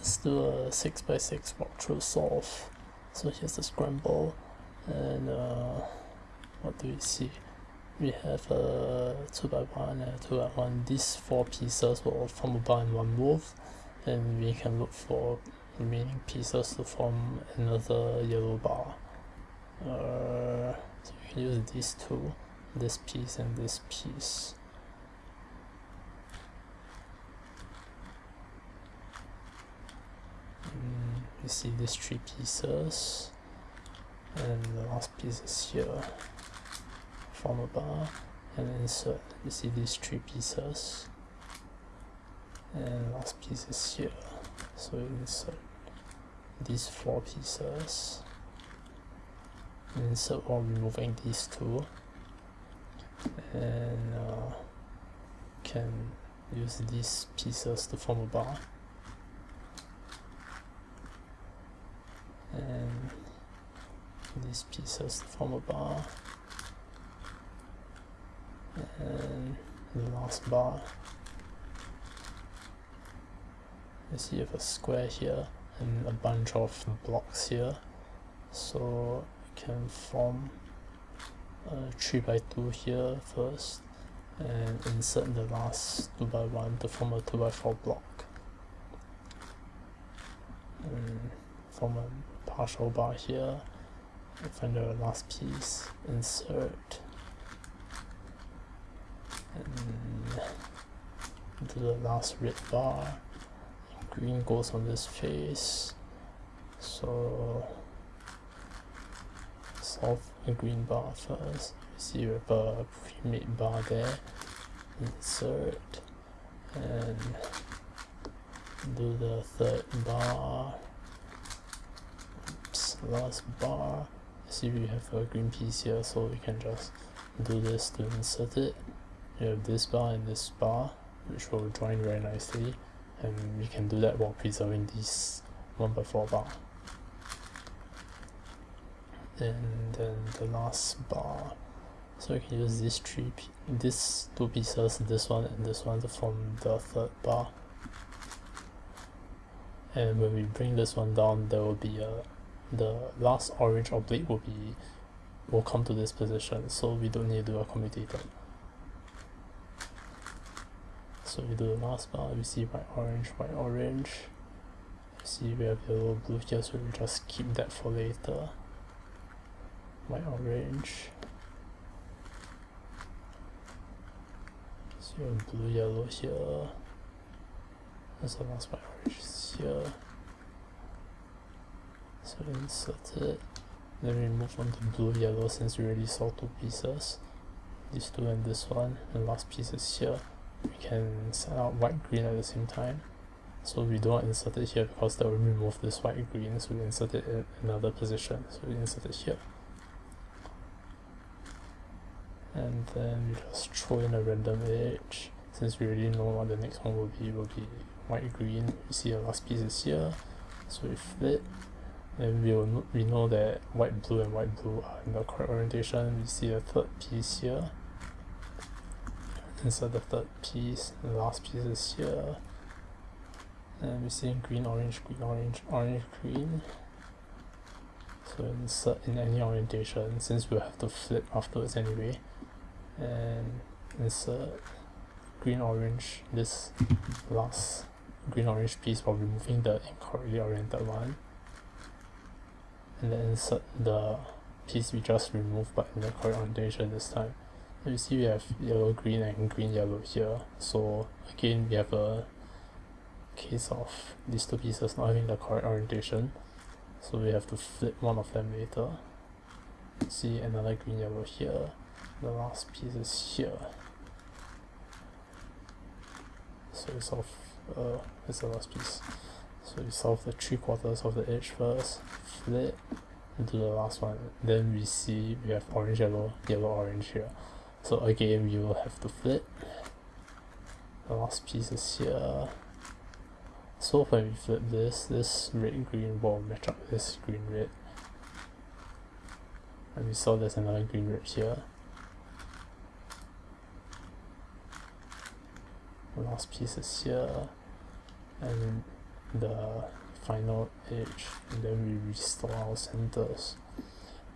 let's do a 6x6 walkthrough solve. So here's the scramble, and uh, what do we see? We have a 2x1 and a 2x1. These four pieces will form a bar in one move, and we can look for remaining pieces to form another yellow bar. Uh, so we can use these two, this piece and this piece. See these three pieces. And the last piece is here form a bar and insert see these three pieces. And last piece is here. So insert these four pieces. Insert while removing these two. And uh, can use these pieces to form a bar Um, and these pieces form a bar. Um, and the last bar. You see you have a square here and a bunch of blocks here. So you can form a 3 by 2 here first and insert the last 2 by 1 to form a 2 by 4 block. Um, and form a partial bar here. Find the last piece insert. And do the last red bar. Green goes on this face. So solve the green bar first. See you have a pre-made bar there. Insert. And do the third bar oops last bar. See we have a green piece here so we can just do this to insert it. We have this bar and this bar which will join very nicely and we can do that while preserving this 1 by 4 bar. And then the last bar. So we can use these three these two pieces this one and this one to form the third bar. And when we bring this one down there will be a the last orange oblique will be will come to this position so we don't need to do a commutator so we do the last bar, we see white orange, white orange. See we have yellow blue here, so we just keep that for later. White orange. So blue yellow here. There's the last white orange here. So insert it. Then we move on to blue yellow since we already saw two pieces. These two and this one. And last piece is here. We can set out white green at the same time. So we don't insert it here because that will remove this white green. So we insert it in another position. So we insert it here. And then we just throw in a random edge. Since we already know what the next one will be will be white green. You see the last piece is here. So we flip then we, will, we know that white blue and white blue are in the correct orientation. We see a third piece here. Insert the third piece the last piece is here. And we see green orange green orange orange green. So insert in any orientation since we'll have to flip afterwards anyway. And insert green orange this last green orange piece while removing the incorrectly oriented one and then insert the piece we just removed but in the correct orientation this time. You see we have yellow green and green yellow here. So again we have a case of these two pieces not having the correct orientation. So we have to flip one of them later. See another green yellow here. The last piece is here. So it's solve uh that's the last piece so we solve the three quarters of the edge first flip into the last one. Then we see we have orange yellow yellow orange here. So again we will have to flip. The last piece is here. So when we flip this this red green will match up this green red. And we saw there's another green red here. The last piece is here. And the final edge and then we restore our centers.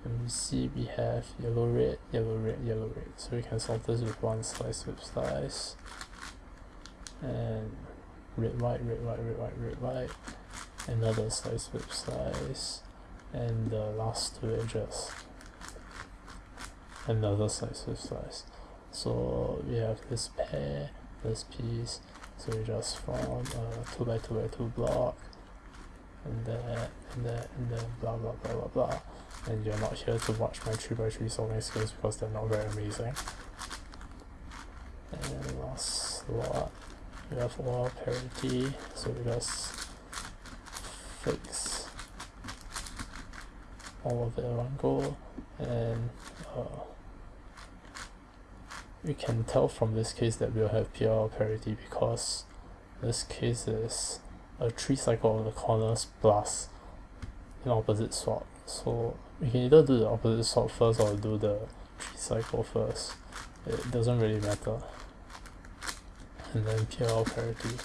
And we see we have yellow red yellow red yellow red. So we can solve this with one slice with slice. And red white red white red white red white. Another slice with slice. And the last two edges. Another slice with slice. So we have this pair this piece so we just form a 2 by 2 by 2 block and then and then and then blah blah blah blah blah. And you're not here to watch my 3 by 3 solving skills because they're not very amazing. And then last lot we have OLL parity. So we just fix all of it in one go. And uh, we can tell from this case that we'll have PLL parity because this case is a 3 cycle of the corners plus an opposite swap. So we can either do the opposite swap first or do the 3 cycle first. It doesn't really matter. And then PLL parity